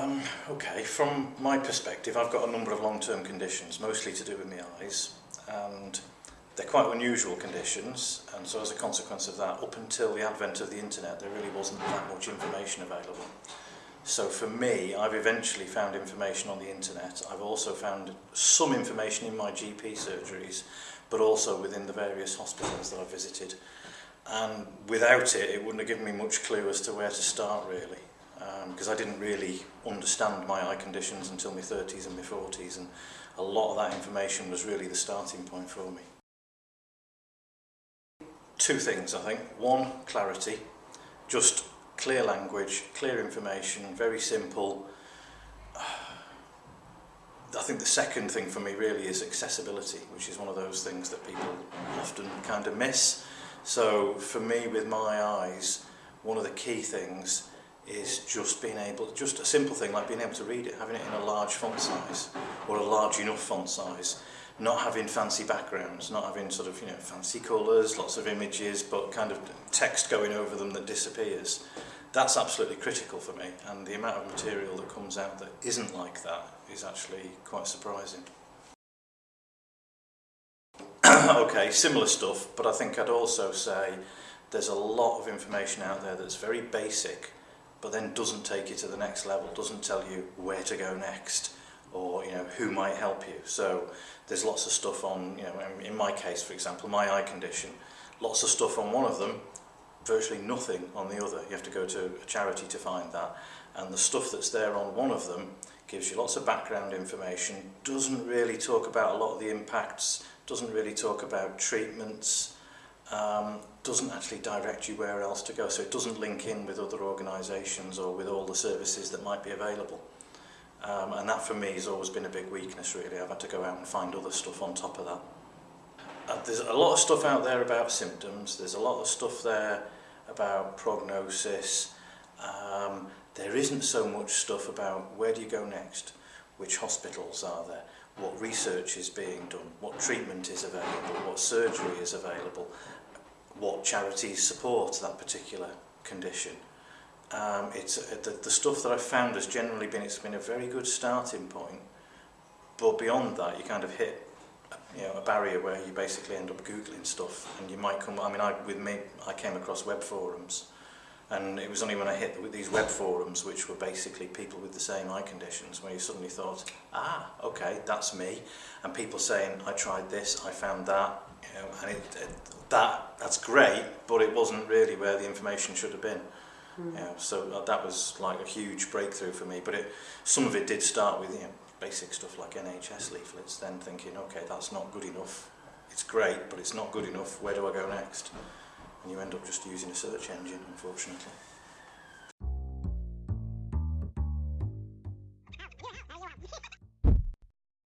Um, okay, from my perspective, I've got a number of long-term conditions, mostly to do with my eyes, and they're quite unusual conditions, and so as a consequence of that, up until the advent of the internet, there really wasn't that much information available. So for me, I've eventually found information on the internet. I've also found some information in my GP surgeries, but also within the various hospitals that I've visited. And without it, it wouldn't have given me much clue as to where to start, really. because um, I didn't really understand my eye conditions until my 30s and my 40s and a lot of that information was really the starting point for me. Two things I think. One, clarity. Just clear language, clear information, very simple. I think the second thing for me really is accessibility, which is one of those things that people often kind of miss. So for me with my eyes, one of the key things is just being able, just a simple thing like being able to read it, having it in a large font size or a large enough font size, not having fancy backgrounds, not having sort of, you know, fancy colours, lots of images, but kind of text going over them that disappears. That's absolutely critical for me and the amount of material that comes out that isn't like that is actually quite surprising. okay, similar stuff, but I think I'd also say there's a lot of information out there that's very basic but then doesn't take you to the next level, doesn't tell you where to go next or you know who might help you. So there's lots of stuff on, you know, in my case for example, my eye condition, lots of stuff on one of them, virtually nothing on the other. You have to go to a charity to find that. And the stuff that's there on one of them gives you lots of background information, doesn't really talk about a lot of the impacts, doesn't really talk about treatments, um, doesn't actually direct you where else to go. So it doesn't link in with other organisations or with all the services that might be available. Um, and that for me has always been a big weakness really. I've had to go out and find other stuff on top of that. Uh, there's a lot of stuff out there about symptoms. There's a lot of stuff there about prognosis. Um, there isn't so much stuff about where do you go next, which hospitals are there, what research is being done, what treatment is available, what surgery is available, what charities support that particular condition. Um, it's uh, the, the stuff that I've found has generally been it's been a very good starting point, but beyond that you kind of hit you know a barrier where you basically end up googling stuff and you might come. I mean, I with me I came across web forums And it was only when I hit the, these web forums, which were basically people with the same eye conditions, where you suddenly thought, ah, okay, that's me. And people saying, I tried this, I found that, you know, and it, it, that that's great, but it wasn't really where the information should have been. Mm. You know, so that was like a huge breakthrough for me. But it, some of it did start with you know, basic stuff like NHS leaflets, then thinking, okay, that's not good enough. It's great, but it's not good enough. Where do I go next? and you end up just using a search engine, unfortunately.